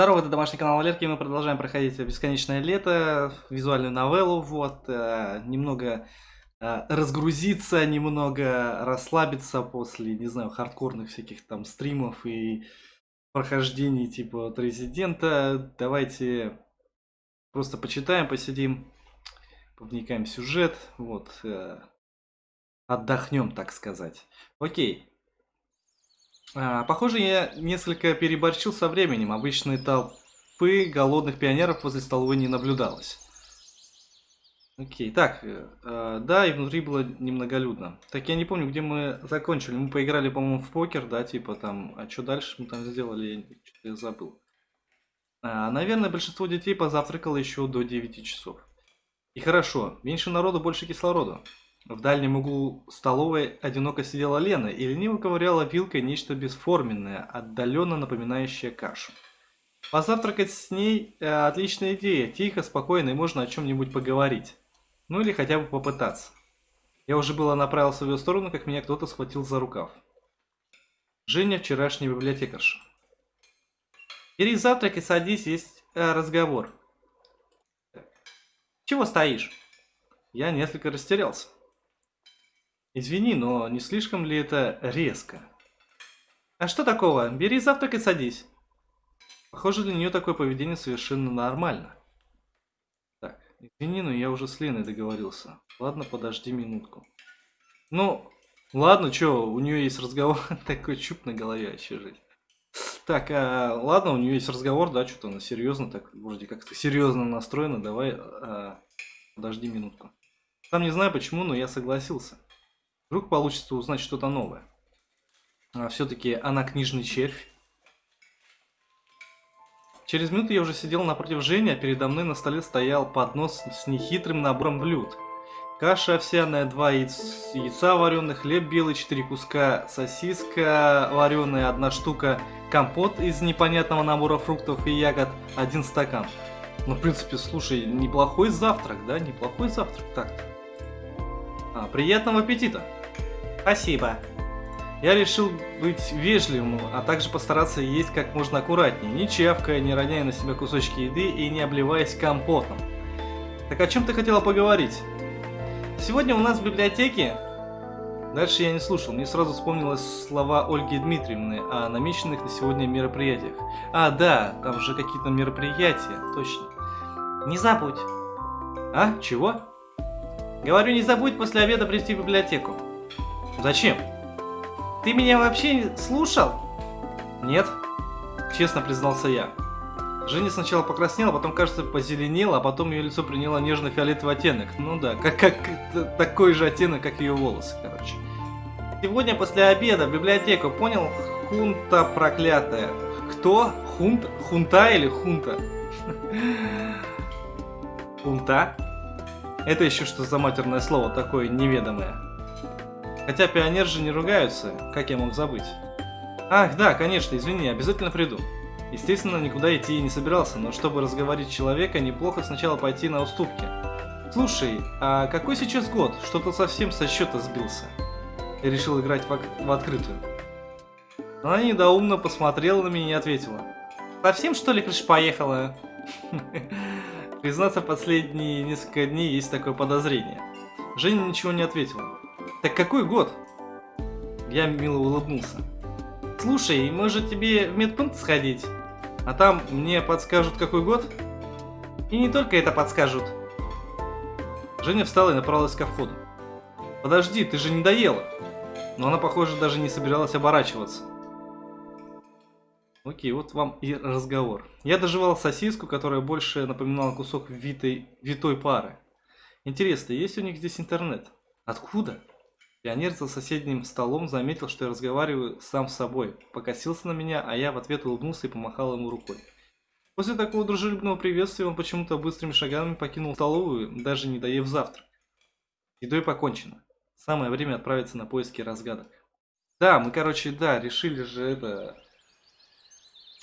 Здорово, это домашний канал Валерки, мы продолжаем проходить «Бесконечное лето», визуальную новеллу, вот, э, немного э, разгрузиться, немного расслабиться после, не знаю, хардкорных всяких там стримов и прохождений типа от Резидента. Давайте просто почитаем, посидим, повникаем в сюжет, вот, э, отдохнем, так сказать. Окей. А, похоже, я несколько переборщил со временем. Обычной толпы голодных пионеров возле столовой не наблюдалось. Окей, так, э, э, да, и внутри было немноголюдно. Так, я не помню, где мы закончили. Мы поиграли, по-моему, в покер, да, типа там, а что дальше мы там сделали, я, я забыл. А, наверное, большинство детей позавтракало еще до 9 часов. И хорошо, меньше народу, больше кислорода. В дальнем углу столовой одиноко сидела Лена и лениво ковыряла вилкой нечто бесформенное, отдаленно напоминающее кашу. Позавтракать с ней э, отличная идея, тихо, спокойно и можно о чем-нибудь поговорить. Ну или хотя бы попытаться. Я уже было направился в ее сторону, как меня кто-то схватил за рукав. Женя, вчерашний библиотекарша. Бери завтрак и садись, есть э, разговор. Чего стоишь? Я несколько растерялся. Извини, но не слишком ли это резко? А что такого? Бери завтрак и садись. Похоже, для нее такое поведение совершенно нормально. Так, извини, но я уже с Леной договорился. Ладно, подожди минутку. Ну, ладно, что, у нее есть разговор. Такой чуп на голове вообще жить. Так, а, ладно, у нее есть разговор, да, что-то она серьезно, так вроде как-то серьезно настроена. Давай, а, подожди минутку. Там не знаю почему, но я согласился. Вдруг получится узнать что-то новое. А Все-таки она книжный червь. Через минуту я уже сидел напротив Жени, а передо мной на столе стоял поднос с нехитрым набором блюд. Каша овсяная, два яйца, яйца вареных, хлеб белый, четыре куска, сосиска вареная, одна штука, компот из непонятного набора фруктов и ягод, один стакан. Ну, в принципе, слушай, неплохой завтрак, да? Неплохой завтрак так-то. А, приятного аппетита! Спасибо. Я решил быть вежливым, а также постараться есть как можно аккуратнее, не чавкая, не роняя на себя кусочки еды и не обливаясь компотом. Так о чем ты хотела поговорить? Сегодня у нас в библиотеке... Дальше я не слушал, мне сразу вспомнилось слова Ольги Дмитриевны о намеченных на сегодня мероприятиях. А, да, там же какие-то мероприятия, точно. Не забудь. А, чего? Говорю, не забудь после обеда прийти в библиотеку. Зачем? Ты меня вообще слушал? Нет, честно признался я. Женя сначала покраснела, потом, кажется, позеленела, а потом ее лицо приняло нежно-фиолетовый оттенок. Ну да, как, как такой же оттенок, как ее волосы, короче. Сегодня после обеда в библиотеку, понял? Хунта проклятая. Кто? Хунт? Хунта или хунта? Хунта? Это еще что за матерное слово такое неведомое? Хотя пионер же не ругаются, как я мог забыть. Ах, да, конечно, извини, обязательно приду. Естественно, никуда идти и не собирался, но чтобы разговорить человека, неплохо сначала пойти на уступки. Слушай, а какой сейчас год? Что-то совсем со счета сбился. Я решил играть в, в открытую. Она недоумно посмотрела на меня и ответила. Совсем что ли крыша поехала? Признаться, последние несколько дней есть такое подозрение. Женя ничего не ответила. Так какой год? Я мило улыбнулся. Слушай, может тебе в медпункт сходить? А там мне подскажут какой год? И не только это подскажут. Женя встала и направилась ко входу. Подожди, ты же не доела. Но она, похоже, даже не собиралась оборачиваться. Окей, вот вам и разговор. Я доживал сосиску, которая больше напоминала кусок витой, витой пары. Интересно, есть у них здесь интернет? Откуда? Пионер за соседним столом заметил, что я разговариваю сам с собой, покосился на меня, а я в ответ улыбнулся и помахал ему рукой. После такого дружелюбного приветствия он почему-то быстрыми шагами покинул столовую, даже не доев завтрак. Едой покончено. Самое время отправиться на поиски разгадок. Да, мы, короче, да, решили же это...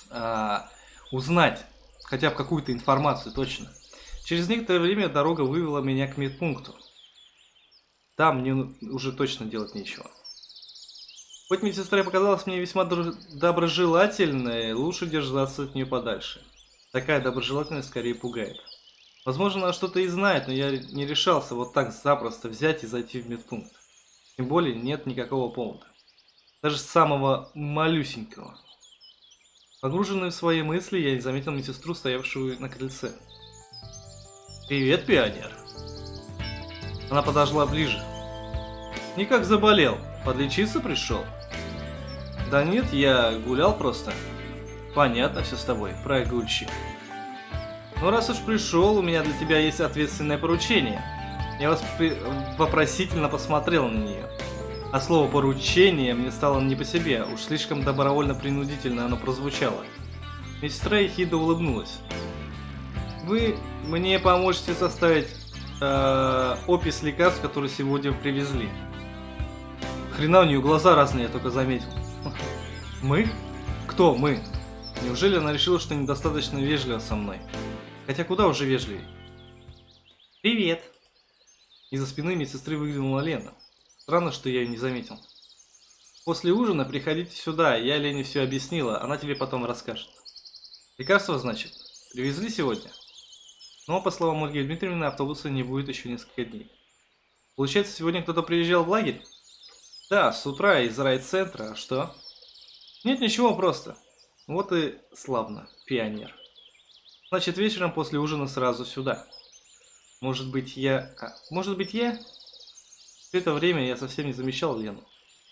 А, узнать хотя бы какую-то информацию точно. Через некоторое время дорога вывела меня к медпункту. Там мне уже точно делать нечего. Хоть медсестра показалась мне весьма доброжелательной, лучше держаться от нее подальше. Такая доброжелательность скорее пугает. Возможно, она что-то и знает, но я не решался вот так запросто взять и зайти в медпункт. Тем более нет никакого повода. Даже самого малюсенького. Погруженный в свои мысли, я не заметил медсестру, стоявшую на крыльце. «Привет, пионер!» Она подошла ближе. «Никак заболел. Подлечиться пришел?» «Да нет, я гулял просто». «Понятно все с тобой, прогульщик». «Ну раз уж пришел, у меня для тебя есть ответственное поручение». Я вас вопросительно посмотрел на нее. А слово «поручение» мне стало не по себе, уж слишком добровольно-принудительно оно прозвучало. Медсестра ехидно улыбнулась. «Вы мне поможете составить э, опись лекарств, которые сегодня привезли». Хрена у нее глаза разные, я только заметил. «Мы? Кто мы?» Неужели она решила, что недостаточно вежлива со мной? Хотя куда уже вежливее? «Привет!» Из-за спины медсестры выглянула Лена. Странно, что я ее не заметил. После ужина приходите сюда, я Лене все объяснила, она тебе потом расскажет. Лекарства, значит, привезли сегодня? Но, по словам Ольги Дмитриевны, автобуса не будет еще несколько дней. Получается, сегодня кто-то приезжал в лагерь? Да, с утра из райцентра, а что? Нет, ничего, просто. Вот и славно, пионер. Значит, вечером после ужина сразу сюда. Может быть, я... А, может быть, я все это время я совсем не замечал Лену.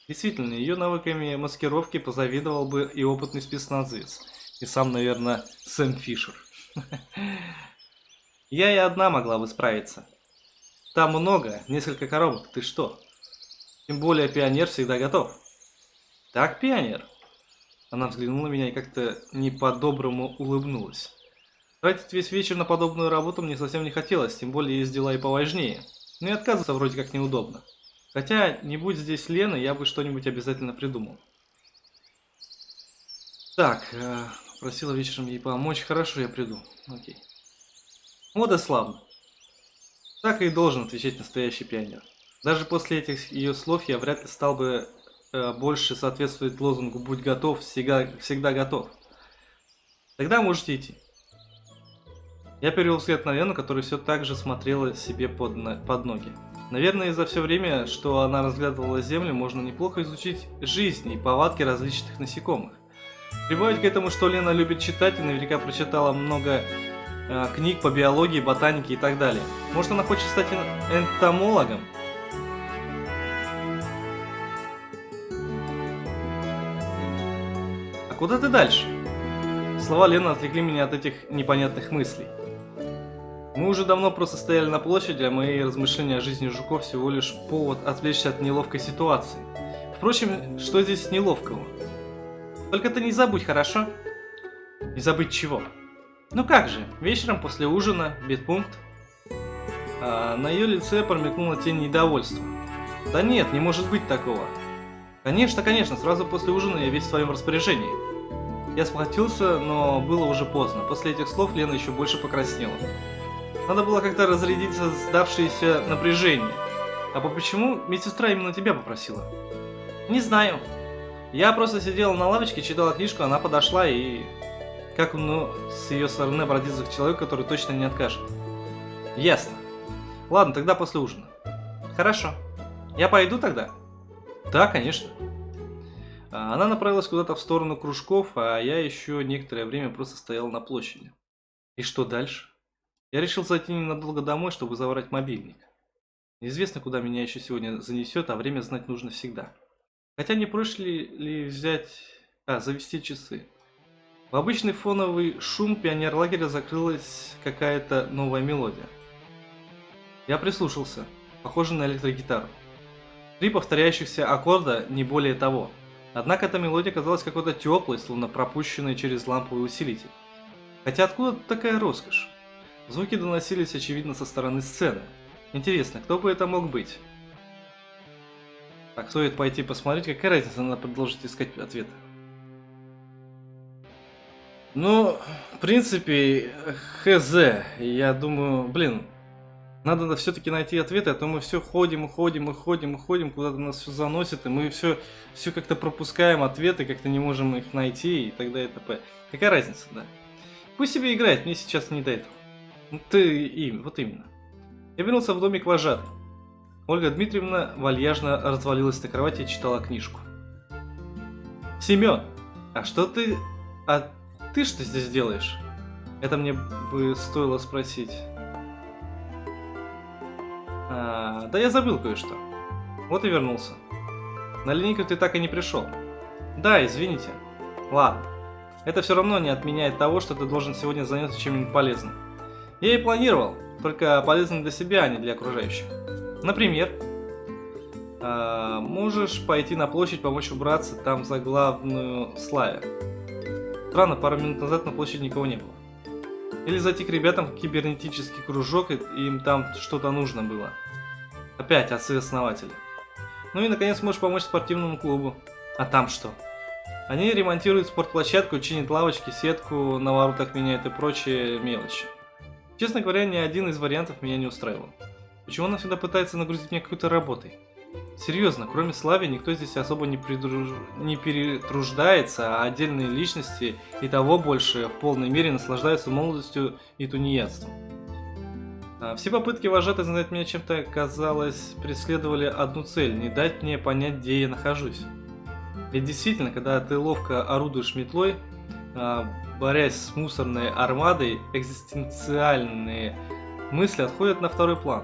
Действительно, ее навыками маскировки позавидовал бы и опытный спецназовец. И сам, наверное, Сэм Фишер. Я и одна могла бы справиться. Там много, несколько коробок, ты что? Тем более пионер всегда готов. Так, пионер? Она взглянула на меня и как-то не по-доброму улыбнулась. Тратить весь вечер на подобную работу мне совсем не хотелось, тем более есть дела и поважнее. Ну и отказываться вроде как неудобно. Хотя, не будь здесь Лены, я бы что-нибудь обязательно придумал. Так, э, просила вечером ей помочь. Хорошо, я приду. Окей. И славно. Так и должен отвечать настоящий пионер. Даже после этих ее слов я вряд ли стал бы э, больше соответствовать лозунгу «Будь готов, всегда, всегда готов». Тогда можете идти. Я перевел взгляд на Лену, которая все так же смотрела себе под, на, под ноги. Наверное, за все время, что она разглядывала Землю, можно неплохо изучить жизнь и повадки различных насекомых. Прибавить к этому, что Лена любит читать и наверняка прочитала много книг по биологии, ботанике и так далее. Может, она хочет стать энтомологом? А куда ты дальше? Слова Лены отвлекли меня от этих непонятных мыслей. Мы уже давно просто стояли на площади, а мои размышления о жизни жуков всего лишь повод отвлечься от неловкой ситуации. Впрочем, что здесь неловкого? Только ты не забудь, хорошо? Не забыть чего? Ну как же, вечером после ужина, бедпункт. А на ее лице промелькнула тень недовольства. Да нет, не может быть такого. Конечно, конечно, сразу после ужина я весь в своем распоряжении. Я схватился, но было уже поздно. После этих слов Лена еще больше покраснела. Надо было как-то разрядиться сдавшееся напряжение. А почему медсестра именно тебя попросила? Не знаю. Я просто сидела на лавочке, читала книжку, она подошла и... Как ну, с ее стороны обратиться к человеку, который точно не откажет? Ясно. Ладно, тогда после ужина. Хорошо. Я пойду тогда? Да, конечно. А, она направилась куда-то в сторону кружков, а я еще некоторое время просто стоял на площади. И что дальше? Я решил зайти ненадолго домой, чтобы забрать мобильник. Неизвестно, куда меня еще сегодня занесет, а время знать нужно всегда. Хотя не проще ли взять... А, завести часы. В обычный фоновый шум пионер-лагеря закрылась какая-то новая мелодия. Я прислушался. Похоже на электрогитару. Три повторяющихся аккорда, не более того. Однако эта мелодия казалась какой-то теплой, словно пропущенной через ламповый усилитель. Хотя откуда такая роскошь? Звуки доносились, очевидно, со стороны сцены. Интересно, кто бы это мог быть? Так, стоит пойти посмотреть, какая разница, надо продолжить искать ответы. Ну, в принципе, хз. Я думаю, блин, надо все-таки найти ответы, а то мы все ходим ходим ходим ходим, куда-то нас все заносит, и мы все, все как-то пропускаем ответы, как-то не можем их найти и так далее и т.п. Какая разница, да? Пусть себе играет, мне сейчас не до этого. Ну, ты им, вот именно. Я вернулся в домик вожатый. Ольга Дмитриевна вальяжно развалилась на кровати и читала книжку. Семен, а что ты... А ты что здесь делаешь? Это мне бы стоило спросить. А, да я забыл кое-что. Вот и вернулся. На линейку ты так и не пришел. Да, извините. Ладно. Это все равно не отменяет того, что ты должен сегодня заняться чем-нибудь полезным. Я и планировал, только полезным для себя, а не для окружающих. Например, э, можешь пойти на площадь, помочь убраться там за главную Славе. Странно, пару минут назад на площади никого не было. Или зайти к ребятам в кибернетический кружок, и им там что-то нужно было. Опять отцы-основатели. Ну и наконец можешь помочь спортивному клубу. А там что? Они ремонтируют спортплощадку, чинят лавочки, сетку, на воротах меняют и прочие мелочи. Честно говоря, ни один из вариантов меня не устраивал. Почему она всегда пытается нагрузить меня какой-то работой? Серьезно, кроме Слави, никто здесь особо не, придруж... не перетруждается, а отдельные личности и того больше в полной мере наслаждаются молодостью и тунеядством. А, все попытки вожатой знать меня чем-то, казалось, преследовали одну цель – не дать мне понять, где я нахожусь. Ведь действительно, когда ты ловко орудуешь метлой, а, борясь с мусорной армадой, экзистенциальные мысли отходят на второй план.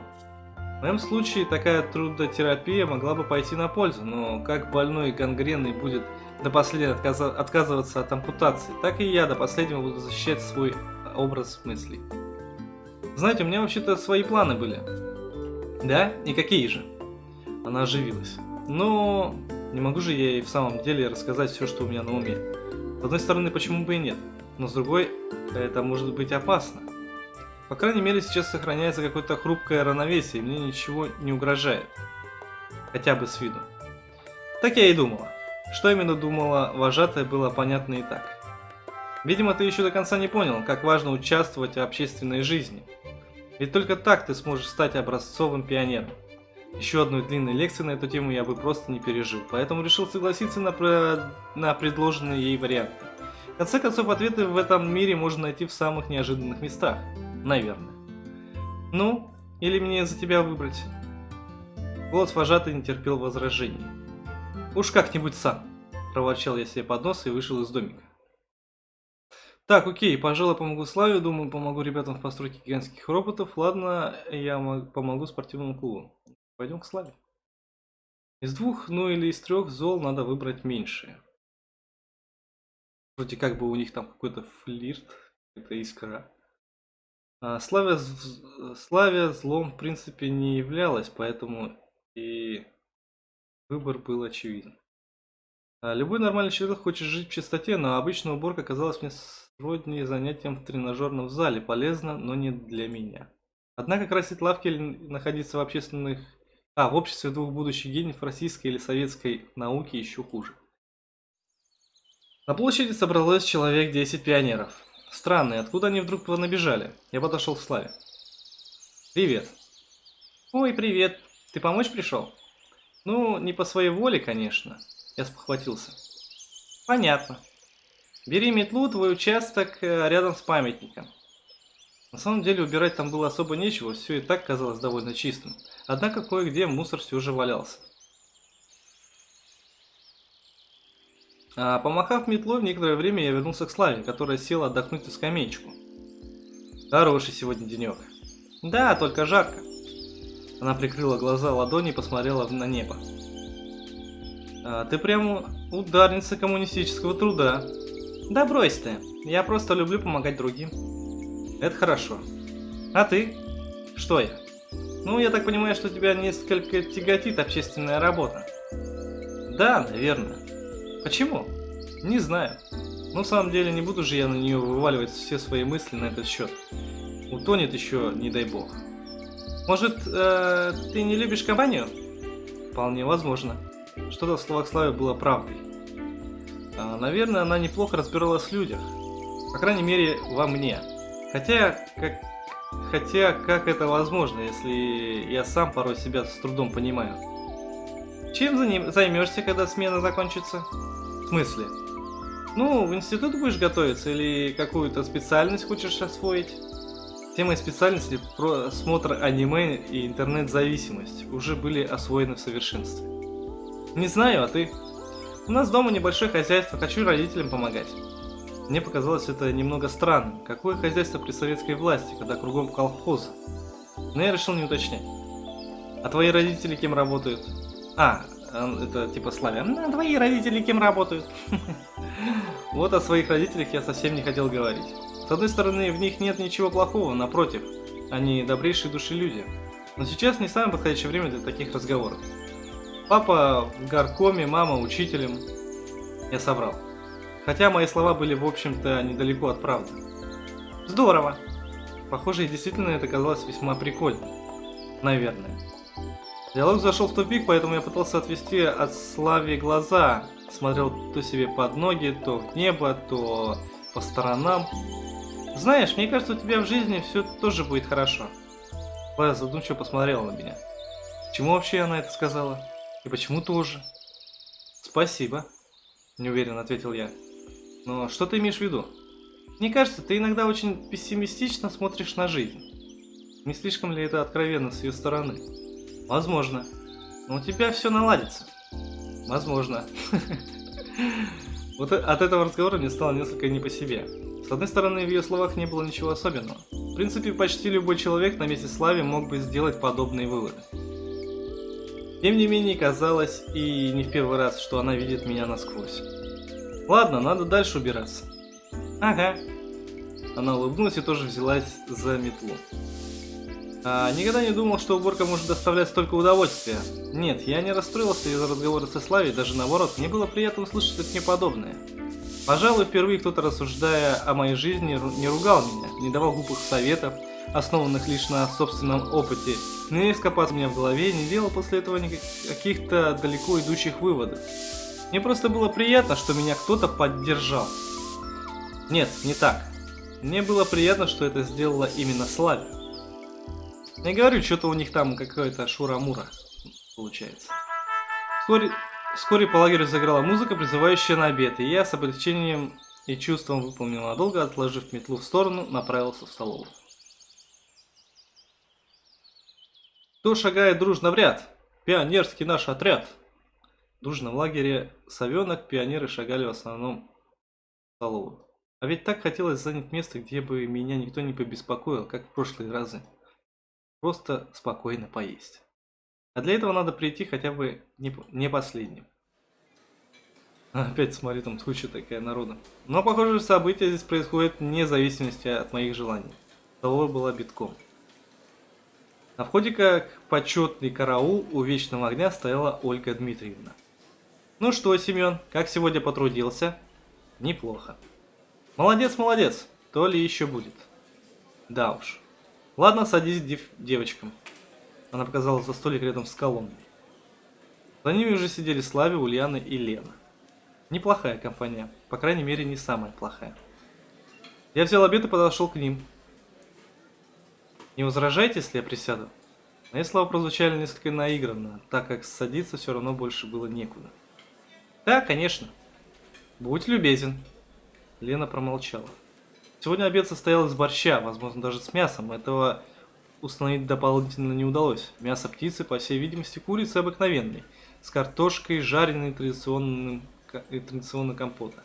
В моем случае такая трудотерапия могла бы пойти на пользу, но как больной гангренный будет до последнего отказываться от ампутации, так и я до последнего буду защищать свой образ мыслей. Знаете, у меня вообще-то свои планы были. Да? И какие же? Она оживилась. Но не могу же я ей в самом деле рассказать все, что у меня на уме. С одной стороны, почему бы и нет, но с другой, это может быть опасно. По крайней мере, сейчас сохраняется какое-то хрупкое равновесие, и мне ничего не угрожает. Хотя бы с виду. Так я и думала. Что именно думала вожатая, было понятно и так. Видимо, ты еще до конца не понял, как важно участвовать в общественной жизни. Ведь только так ты сможешь стать образцовым пионером. Еще одной длинной лекции на эту тему я бы просто не пережил, поэтому решил согласиться на, на предложенные ей варианты. В конце концов, ответы в этом мире можно найти в самых неожиданных местах. Наверное. Ну, или мне за тебя выбрать? Голос вожатый не терпел возражений. Уж как-нибудь сам, проворчал я себе под нос и вышел из домика. Так, окей, пожалуй, помогу Славе, думаю, помогу ребятам в постройке гигантских роботов. Ладно, я помогу спортивному клубу. Пойдем к Славе. Из двух, ну или из трех зол надо выбрать меньшее. Вроде как бы у них там какой-то флирт, это искра. А Славя, Славя злом в принципе не являлась, поэтому и выбор был очевиден. А любой нормальный человек хочет жить в чистоте, но обычная уборка казалась мне сродни занятием в тренажерном зале, полезно, но не для меня. Однако красить лавки или находиться в общественных а, в обществе двух будущих гениев российской или советской науки еще хуже. На площади собралось человек 10 пионеров. Странно, откуда они вдруг набежали? Я подошел к Славе. Привет. Ой, привет. Ты помочь пришел? Ну, не по своей воле, конечно. Я спохватился. Понятно. Бери метлу, твой участок э, рядом с памятником. На самом деле убирать там было особо нечего, все и так казалось довольно чистым. Однако кое-где мусор все же валялся. Помахав метлой, в некоторое время я вернулся к Славе, которая села отдохнуть на скамеечку. Хороший сегодня денек. Да, только жарко. Она прикрыла глаза ладони и посмотрела на небо. А, ты прямо ударница коммунистического труда. Да брось ты, я просто люблю помогать другим. Это хорошо. А ты? Что я? Ну, я так понимаю, что тебя несколько тяготит общественная работа. Да, наверное. Почему? Не знаю. Но на самом деле не буду же я на нее вываливать все свои мысли на этот счет. Утонет еще, не дай бог. Может, э, ты не любишь компанию? Вполне возможно. Что-то в словах Славы было правдой. А, наверное, она неплохо разбиралась в людях. По крайней мере, во мне. Хотя, как, хотя, как это возможно, если я сам порой себя с трудом понимаю? Чем займешься, когда смена закончится? В смысле? Ну, в институт будешь готовиться или какую-то специальность хочешь освоить? Темой специальности просмотр аниме и интернет-зависимость уже были освоены в совершенстве. Не знаю, а ты? У нас дома небольшое хозяйство, хочу родителям помогать. Мне показалось это немного странным. Какое хозяйство при советской власти, когда кругом колхозы? Но я решил не уточнять. А твои родители кем работают? А, это типа Славя. А твои родители кем работают? Вот о своих родителях я совсем не хотел говорить. С одной стороны, в них нет ничего плохого, напротив, они добрейшие души люди. Но сейчас не самое подходящее время для таких разговоров. Папа в горкоме, мама учителем. Я собрал. Хотя мои слова были, в общем-то, недалеко от правды. Здорово. Похоже, действительно это казалось весьма прикольным. Наверное. Диалог зашел в тупик, поэтому я пытался отвести от Слави глаза. Смотрел то себе под ноги, то в небо, то по сторонам. Знаешь, мне кажется, у тебя в жизни все тоже будет хорошо. Лая задумчиво посмотрела на меня. Чему вообще она это сказала? И почему тоже? Спасибо, неуверенно ответил я. Но что ты имеешь в виду? Мне кажется, ты иногда очень пессимистично смотришь на жизнь. Не слишком ли это откровенно с ее стороны? Возможно. Но у тебя все наладится. Возможно. Вот от этого разговора мне стало несколько не по себе. С одной стороны, в ее словах не было ничего особенного. В принципе, почти любой человек на месте Слави мог бы сделать подобные выводы. Тем не менее, казалось, и не в первый раз, что она видит меня насквозь. Ладно, надо дальше убираться. Ага. Она улыбнулась и тоже взялась за метлу. А, никогда не думал, что уборка может доставлять столько удовольствия. Нет, я не расстроился из-за разговора со Славей, даже наоборот, мне было приятно услышать от нее подобное. Пожалуй, впервые кто-то, рассуждая о моей жизни, не ругал меня, не давал глупых советов, основанных лишь на собственном опыте, не лез копаться меня в голове, не делал после этого каких-то далеко идущих выводов. Мне просто было приятно, что меня кто-то поддержал. Нет, не так. Мне было приятно, что это сделала именно Славя. Я говорю, что-то у них там какая-то шура-мура получается. Вскоре, вскоре по лагерю заграла музыка, призывающая на обед, и я с облегчением и чувством выполнил надолго, отложив метлу в сторону, направился в столовую. Кто шагает дружно в ряд? Пионерский наш отряд. Дружно в лагере совенок пионеры шагали в основном в столовую. А ведь так хотелось занять место, где бы меня никто не побеспокоил, как в прошлые разы. Просто спокойно поесть. А для этого надо прийти хотя бы не, не последним. Опять смотри, там куча такая народа. Но, похоже, события здесь происходят вне зависимости от моих желаний. Столовая была битком. На входе, как почетный караул, у Вечного Огня стояла Ольга Дмитриевна. Ну что, Семен, как сегодня потрудился? Неплохо. Молодец, молодец, то ли еще будет. Да уж. Ладно, садись дев девочкам. Она показала за столик рядом с колонной. За ними уже сидели Слави, Ульяна и Лена. Неплохая компания, по крайней мере не самая плохая. Я взял обед и подошел к ним. Не возражайте, если я присяду? Мои слова прозвучали несколько наигранно, так как садиться все равно больше было некуда. Да, конечно. Будь любезен. Лена промолчала. Сегодня обед состоял из борща, возможно даже с мясом. Этого установить дополнительно не удалось. Мясо птицы, по всей видимости, курицы обыкновенной, с картошкой, жареной традиционным, традиционно компота.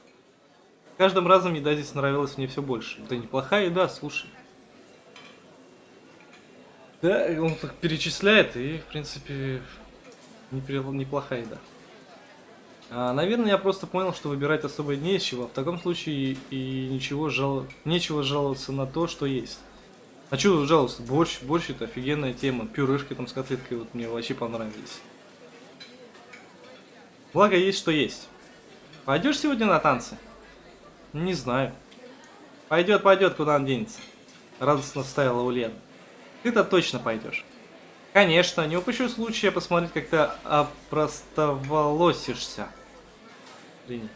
Каждым разом еда здесь нравилась мне все больше. Да неплохая еда, слушай. Да, он так перечисляет, и, в принципе, неплохая еда. А, наверное, я просто понял, что выбирать особо нечего. В таком случае и ничего жал... нечего жаловаться на то, что есть. А что жаловаться? Борщ, борщ это офигенная тема. Пюрешки там с котлеткой вот мне вообще понравились. Благо есть, что есть. Пойдешь сегодня на танцы? Не знаю. Пойдет, пойдет, куда он денется. Радостно ставила Ульяна. Ты-то точно пойдешь. Конечно, не упущу случая посмотреть, как ты опростоволосишься. Принять.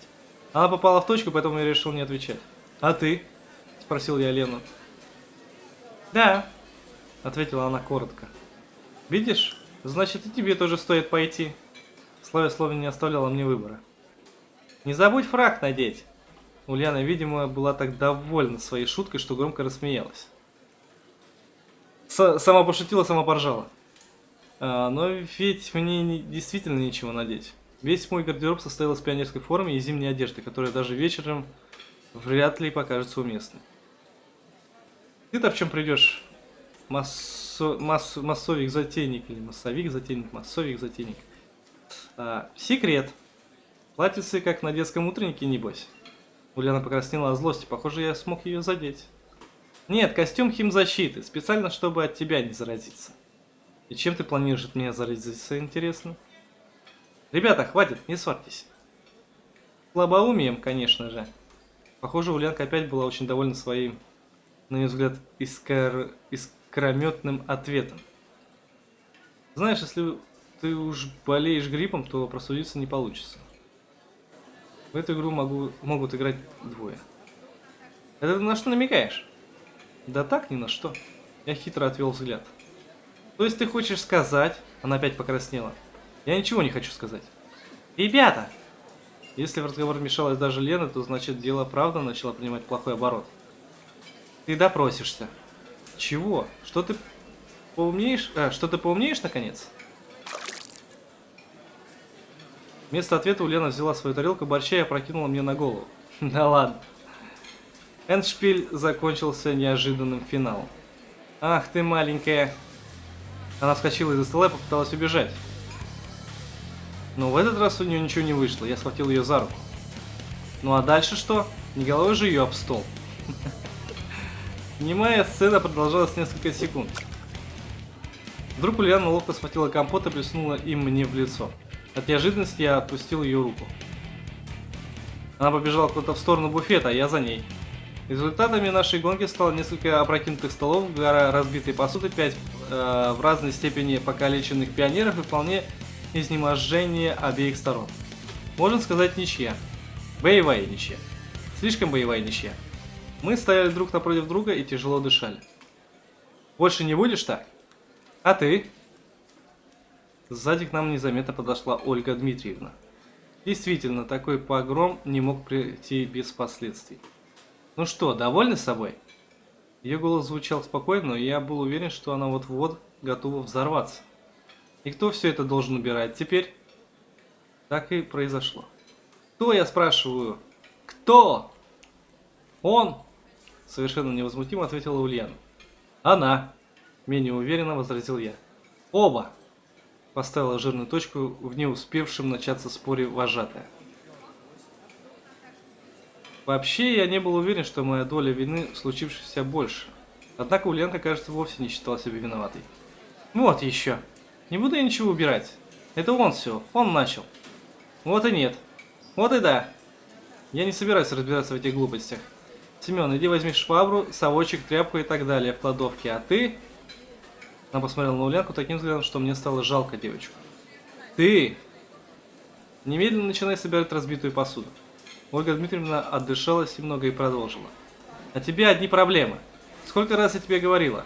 Она попала в точку, поэтому я решил не отвечать. А ты? Спросил я Лену. Да, ответила она коротко. Видишь, значит и тебе тоже стоит пойти. Славя словно не оставляла мне выбора. Не забудь фраг надеть. Ульяна, видимо, была так довольна своей шуткой, что громко рассмеялась. С сама пошутила, сама поржала. А, но ведь мне не, действительно нечего надеть. Весь мой гардероб состоял из пионерской формы и зимней одежды, которая даже вечером вряд ли покажется уместной. Ты-то в чем придешь? Массо, масс, массовик затейник или массовик затейник, массовик затейник. А, секрет. Платьице как на детском утреннике, небось. Ульяна покраснела от злости. Похоже, я смог ее задеть. Нет, костюм химзащиты. Специально, чтобы от тебя не заразиться. И чем ты планируешь от меня заразиться, интересно? Ребята, хватит, не ссорьтесь. Слабоумием, конечно же. Похоже, Ульянка опять была очень довольна своим, на ее взгляд, искр... искрометным ответом. Знаешь, если ты уж болеешь гриппом, то просудиться не получится. В эту игру могу, могут играть двое. Это ты на что намекаешь? Да так, ни на что. Я хитро отвел взгляд. То есть ты хочешь сказать... Она опять покраснела. Я ничего не хочу сказать. Ребята! Если в разговор вмешалась даже Лена, то значит дело правда начало принимать плохой оборот. Ты допросишься. Чего? Что ты поумнеешь? А, что ты поумнеешь наконец? Вместо ответа Лена взяла свою тарелку борща и опрокинула мне на голову. Да ладно. Эндшпиль закончился неожиданным финалом. Ах ты маленькая. Она вскочила из-за стола и попыталась убежать. Но в этот раз у нее ничего не вышло. Я схватил ее за руку. Ну а дальше что? Не головой же ее об стол. Немая сцена продолжалась несколько секунд. Вдруг Ульяна ловко схватила компот и плеснула им мне в лицо. От неожиданности я отпустил ее руку. Она побежала куда-то в сторону буфета, а я за ней. Результатами нашей гонки стало несколько опрокинутых столов, гора разбитой посуды, пять э, в разной степени покалеченных пионеров и вполне изнеможение обеих сторон. Можно сказать ничья. Боевая ничья. Слишком боевая ничья. Мы стояли друг напротив друга и тяжело дышали. Больше не будешь так? А ты? Сзади к нам незаметно подошла Ольга Дмитриевна. Действительно, такой погром не мог прийти без последствий. Ну что, довольны собой? Ее голос звучал спокойно, но я был уверен, что она вот-вот готова взорваться. И кто все это должен убирать теперь? Так и произошло. Кто, я спрашиваю? Кто? Он? Совершенно невозмутимо ответила Ульяна. Она. Менее уверенно возразил я. Оба поставила жирную точку в не успевшем начаться споре вожатая. Вообще, я не был уверен, что моя доля вины в случившемся больше. Однако Ульянка, кажется, вовсе не считала себя виноватой. Вот еще. Не буду я ничего убирать. Это он все, он начал. Вот и нет. Вот и да. Я не собираюсь разбираться в этих глупостях. Семен, иди возьми швабру, совочек, тряпку и так далее в кладовке, а ты... Она посмотрела на Ульянку таким взглядом, что мне стало жалко девочку. Ты! Немедленно начинай собирать разбитую посуду. Ольга Дмитриевна отдышалась немного и продолжила. А тебе одни проблемы. Сколько раз я тебе говорила?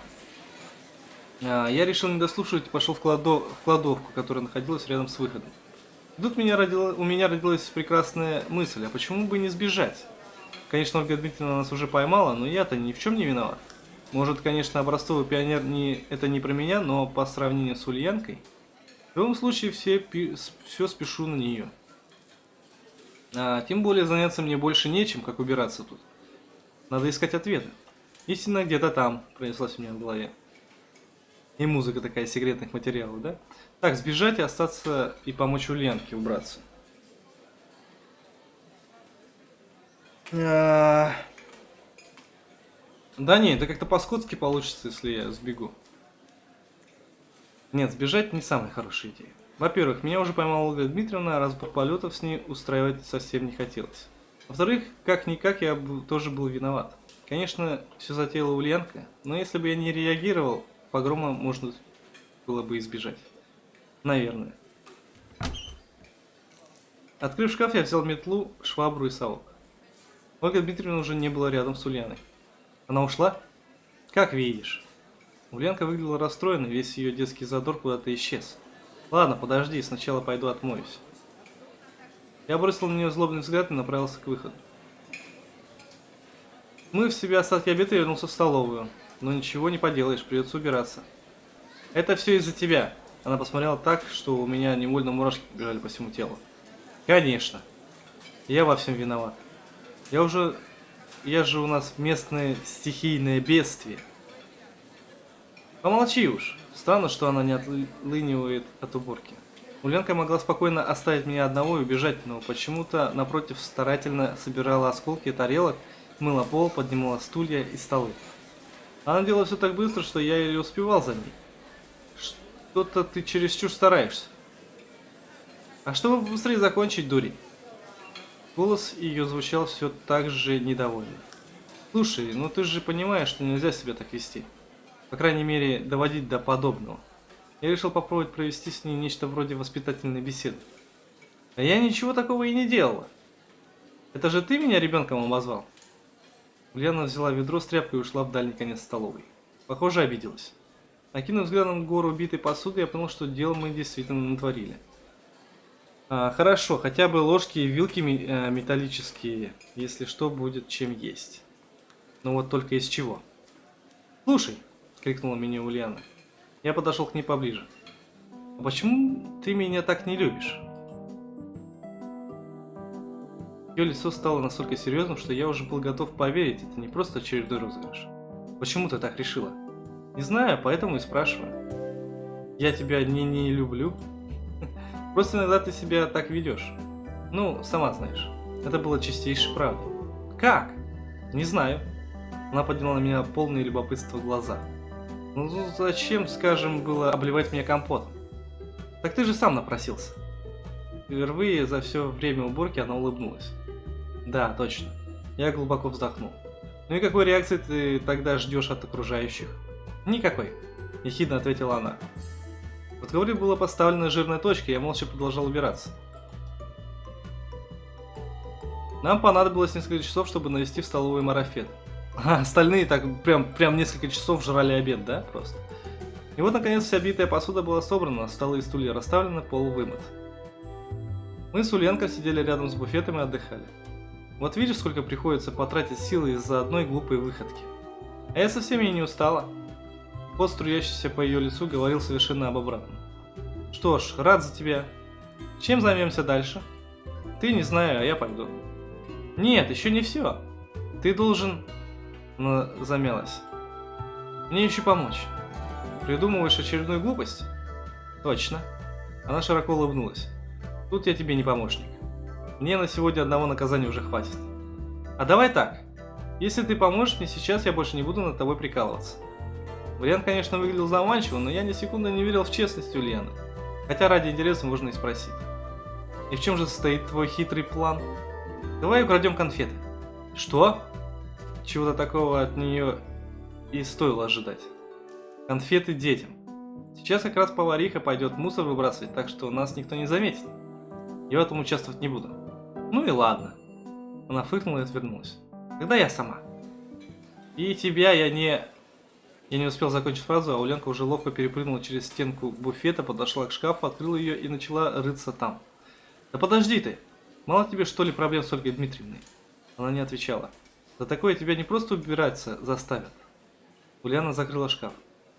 А, я решил не дослушивать и пошел в, кладов... в кладовку, которая находилась рядом с выходом. И тут меня родила... у меня родилась прекрасная мысль, а почему бы не сбежать? Конечно, Ольга Дмитриевна нас уже поймала, но я-то ни в чем не виноват. Может, конечно, образцовый пионер не, это не про меня, но по сравнению с Ульянкой, в любом случае все, все спешу на нее. А, тем более заняться мне больше нечем, как убираться тут. Надо искать ответы. Истина где-то там, пронеслась у меня в голове. И музыка такая секретных материалов, да? Так, сбежать и остаться и помочь Ульянке убраться. А... Да не, это как-то по-скотски получится, если я сбегу. Нет, сбежать не самая хорошая идея. Во-первых, меня уже поймала Ольга Дмитриевна, разбор полетов с ней устраивать совсем не хотелось. Во-вторых, как-никак я тоже был виноват. Конечно, все затеяла Ульянка, но если бы я не реагировал, погрома можно было бы избежать. Наверное. Открыв шкаф, я взял метлу, швабру и совок. Ольга Дмитриевна уже не была рядом с Ульяной. Она ушла? Как видишь. Ульянка выглядела расстроенной, весь ее детский задор куда-то исчез. Ладно, подожди, сначала пойду отмоюсь. Я бросил на нее злобный взгляд и направился к выходу. Мы в себе остатки обеда вернулся в столовую. Но ничего не поделаешь, придется убираться. Это все из-за тебя. Она посмотрела так, что у меня невольно мурашки побежали по всему телу. Конечно. Я во всем виноват. Я уже... Я же у нас местное стихийное бедствие. Помолчи уж. Странно, что она не отлынивает от уборки. Ульянка могла спокойно оставить меня одного и убежать, но почему-то напротив старательно собирала осколки тарелок, мыла пол, поднимала стулья и столы. Она делала все так быстро, что я еле успевал за ней. Что-то ты чересчур стараешься. А чтобы быстрее закончить, дури. Голос ее звучал все так же недовольно. Слушай, ну ты же понимаешь, что нельзя себя так вести. По крайней мере, доводить до подобного. Я решил попробовать провести с ней нечто вроде воспитательной беседы. А я ничего такого и не делала. Это же ты меня ребенком обозвал? Ульяна взяла ведро с тряпкой и ушла в дальний конец столовой. Похоже, обиделась. Накинув взглядом гору битой посуды, я понял, что дело мы действительно натворили. А, хорошо, хотя бы ложки и вилки э, металлические, если что, будет чем есть. Но вот только из чего? Слушай, крикнула меня Ульяна. Я подошел к ней поближе. А почему ты меня так не любишь? Ее лицо стало настолько серьезным, что я уже был готов поверить, это не просто очередной розыгрыш. Почему ты так решила? Не знаю, поэтому и спрашиваю. Я тебя не не люблю. Просто иногда ты себя так ведешь. Ну, сама знаешь. Это было чистейшей правдой. Как? Не знаю. Она подняла на меня полные любопытства глаза. Ну зачем, скажем, было обливать меня компотом? Так ты же сам напросился. Впервые за все время уборки она улыбнулась. Да, точно. Я глубоко вздохнул. Ну и какой реакции ты тогда ждешь от окружающих? Никакой. Ехидно ответила она. В разговоре была поставлена жирная точка, и я молча продолжал убираться. Нам понадобилось несколько часов, чтобы навести в столовый марафет. А остальные так прям, прям несколько часов жрали обед, да, просто. И вот, наконец, вся битая посуда была собрана, столы и стулья расставлены, пол вымыт. Мы с Ульянкой сидели рядом с буфетом и отдыхали. Вот видишь, сколько приходится потратить силы из-за одной глупой выходки. А я совсем и не устала. Пот, струящийся по ее лицу, говорил совершенно об обратном. Что ж, рад за тебя. Чем займемся дальше? Ты не знаю, а я пойду. Нет, еще не все. Ты должен но замялась. Мне еще помочь. Придумываешь очередную глупость? Точно. Она широко улыбнулась. Тут я тебе не помощник. Мне на сегодня одного наказания уже хватит. А давай так. Если ты поможешь мне сейчас, я больше не буду над тобой прикалываться. Вариант, конечно, выглядел заманчиво, но я ни секунды не верил в честность Ульяны. Хотя ради интереса можно и спросить. И в чем же состоит твой хитрый план? Давай украдем конфеты. Что? Чего-то такого от нее и стоило ожидать. Конфеты детям. Сейчас как раз повариха пойдет мусор выбрасывать, так что нас никто не заметит. Я в этом участвовать не буду. Ну и ладно. Она фыркнула и отвернулась. Тогда я сама. И тебя я не... Я не успел закончить фразу, а Уленка уже ловко перепрыгнула через стенку буфета, подошла к шкафу, открыла ее и начала рыться там. «Да подожди ты! Мало тебе что ли проблем с Ольгой Дмитриевной?» Она не отвечала. За такое тебя не просто убираться заставят. Ульяна закрыла шкаф.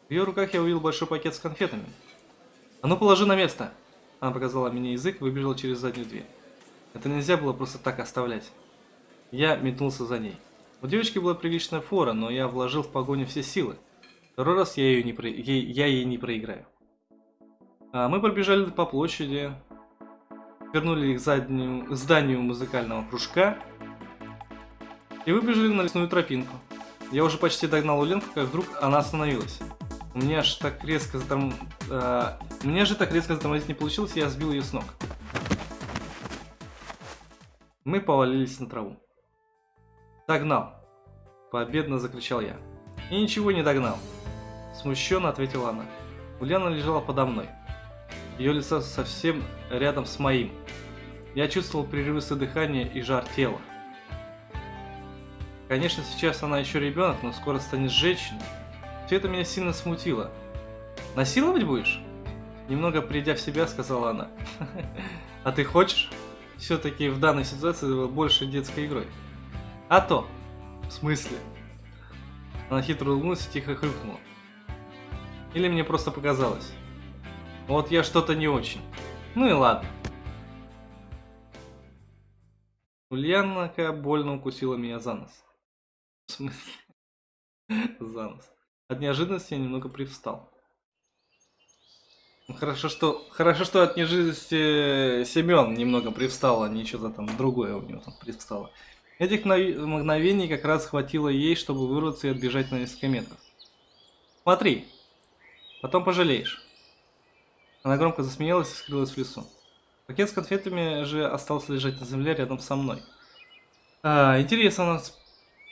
В ее руках я увидел большой пакет с конфетами. «А ну положи на место!» Она показала мне язык и выбежала через заднюю дверь. Это нельзя было просто так оставлять. Я метнулся за ней. У девочки была приличная фора, но я вложил в погоню все силы. Второй раз я, ее не про... ей... я ей не проиграю. А мы пробежали по площади, вернули к, заднему... зданию музыкального кружка и выбежали на лесную тропинку. Я уже почти догнал Уленку, как вдруг она остановилась. У меня аж так резко заторм... Э, мне же так резко затормозить не получилось, я сбил ее с ног. Мы повалились на траву. Догнал. Победно закричал я. И ничего не догнал. Смущенно ответила она. Ульяна лежала подо мной. Ее лицо совсем рядом с моим. Я чувствовал прерывистое дыхание и жар тела. Конечно, сейчас она еще ребенок, но скоро станет женщиной. Все это меня сильно смутило. Насиловать будешь? Немного придя в себя, сказала она. А ты хочешь? Все-таки в данной ситуации было больше детской игрой. А то. В смысле? Она хитро улыбнулась и тихо хрюкнула. Или мне просто показалось? Вот я что-то не очень. Ну и ладно. Ульянака больно укусила меня за нос. В смысле? За нос. От неожиданности я немного привстал. Ну, хорошо, что, хорошо, что от неожиданности Семен немного привстал, а не что-то там другое у него там привстало. Этих мгновений как раз хватило ей, чтобы вырваться и отбежать на несколько метров. Смотри, потом пожалеешь. Она громко засмеялась и скрылась в лесу. Пакет с конфетами же остался лежать на земле рядом со мной. А, интересно, она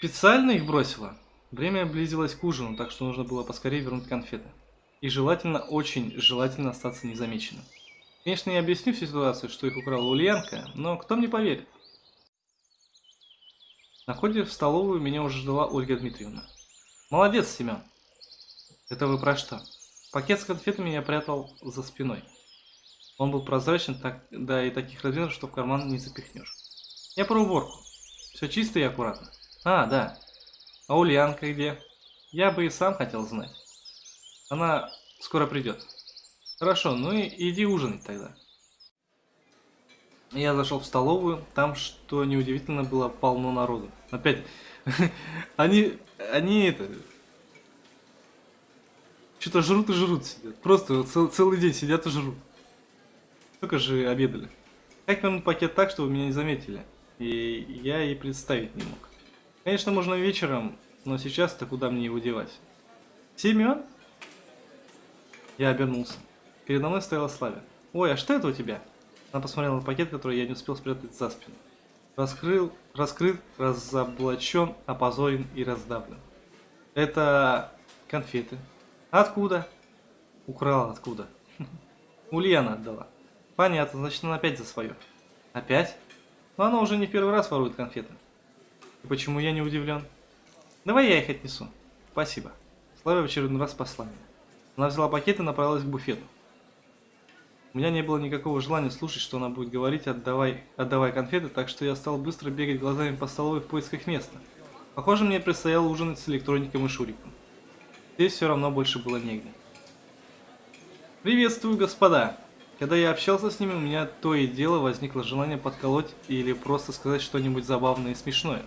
специально их бросила? Время близилось к ужину, так что нужно было поскорее вернуть конфеты. И желательно, очень желательно остаться незамеченным. Конечно, я объясню всю ситуацию, что их украла Ульянка, но кто мне поверит? На входе в столовую меня уже ждала Ольга Дмитриевна. Молодец, Семен. Это вы про что? Пакет с конфетами я прятал за спиной. Он был прозрачен, так, да и таких размеров, что в карман не запихнешь. Я про уборку. Все чисто и аккуратно. А, да. А Ульянка где? Я бы и сам хотел знать. Она скоро придет. Хорошо, ну и иди ужинать тогда. Я зашел в столовую, там, что неудивительно, было полно народу. Опять, они, они это, что-то жрут и жрут сидят. Просто цел, целый день сидят и жрут. Только же обедали. Как вернуть пакет так, чтобы меня не заметили? И я и представить не мог. Конечно, можно вечером, но сейчас-то куда мне его девать? Семен? Я обернулся. Передо мной стояла Славя. Ой, а что это у тебя? Она посмотрела на пакет, который я не успел спрятать за спину. Раскрыл, раскрыт, разоблачен, опозорен и раздавлен. Это конфеты. Откуда? Украла откуда? Ульяна отдала. Понятно, значит она опять за свое. Опять? Но она уже не первый раз ворует конфеты. Почему я не удивлен? Давай я их отнесу. Спасибо. Слава в очередной раз спасла меня. Она взяла пакет и направилась к буфету. У меня не было никакого желания слушать, что она будет говорить, отдавай, отдавай конфеты, так что я стал быстро бегать глазами по столовой в поисках места. Похоже, мне предстояло ужинать с электроником и Шуриком. Здесь все равно больше было негде. Приветствую, господа! Когда я общался с ними, у меня то и дело возникло желание подколоть или просто сказать что-нибудь забавное и смешное.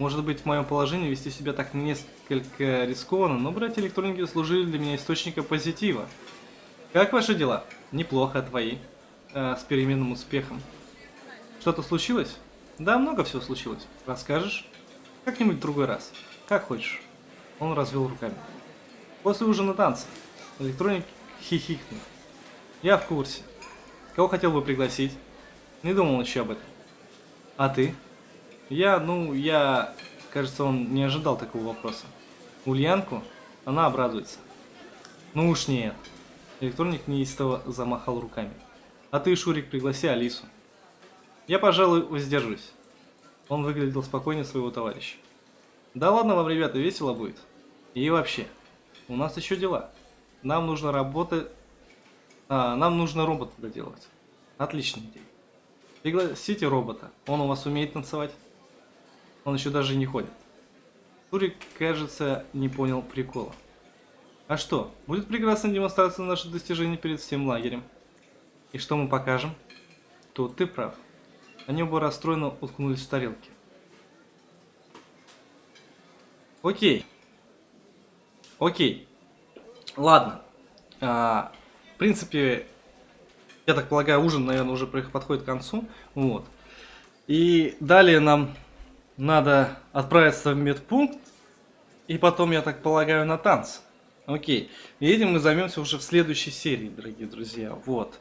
Может быть, в моем положении вести себя так несколько рискованно, но братья электроники служили для меня источником позитива. Как ваши дела? Неплохо, твои. Э, с переменным успехом. Что-то случилось? Да, много всего случилось. Расскажешь? Как-нибудь в другой раз. Как хочешь. Он развел руками. После ужина танца. Электроник хихикнул. Я в курсе. Кого хотел бы пригласить? Не думал еще об этом. А ты? Я, ну, я... Кажется, он не ожидал такого вопроса. Ульянку? Она обрадуется. Ну уж нет. Электроник неистово замахал руками. А ты, Шурик, пригласи Алису. Я, пожалуй, воздержусь. Он выглядел спокойнее своего товарища. Да ладно вам, ребята, весело будет. И вообще, у нас еще дела. Нам нужно работать... А, нам нужно робота доделать. Отличная идея. Пригласите робота. Он у вас умеет танцевать? Он еще даже не ходит. Турик, кажется, не понял прикола. А что, будет прекрасная демонстрация наших достижений перед всем лагерем. И что мы покажем? Тут ты прав. Они оба расстроенно уткнулись в тарелки. Окей. Окей. Ладно. А, в принципе, я так полагаю, ужин, наверное, уже подходит к концу. Вот. И далее нам надо отправиться в медпункт, и потом, я так полагаю, на танцы. Окей. И этим мы займемся уже в следующей серии, дорогие друзья. Вот.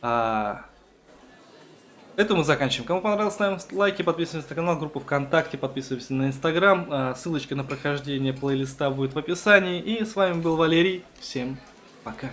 А... Это мы заканчиваем. Кому понравилось, ставим лайки, подписываемся на канал, группу ВКонтакте, подписываемся на Инстаграм. А, ссылочка на прохождение плейлиста будет в описании. И с вами был Валерий. Всем пока.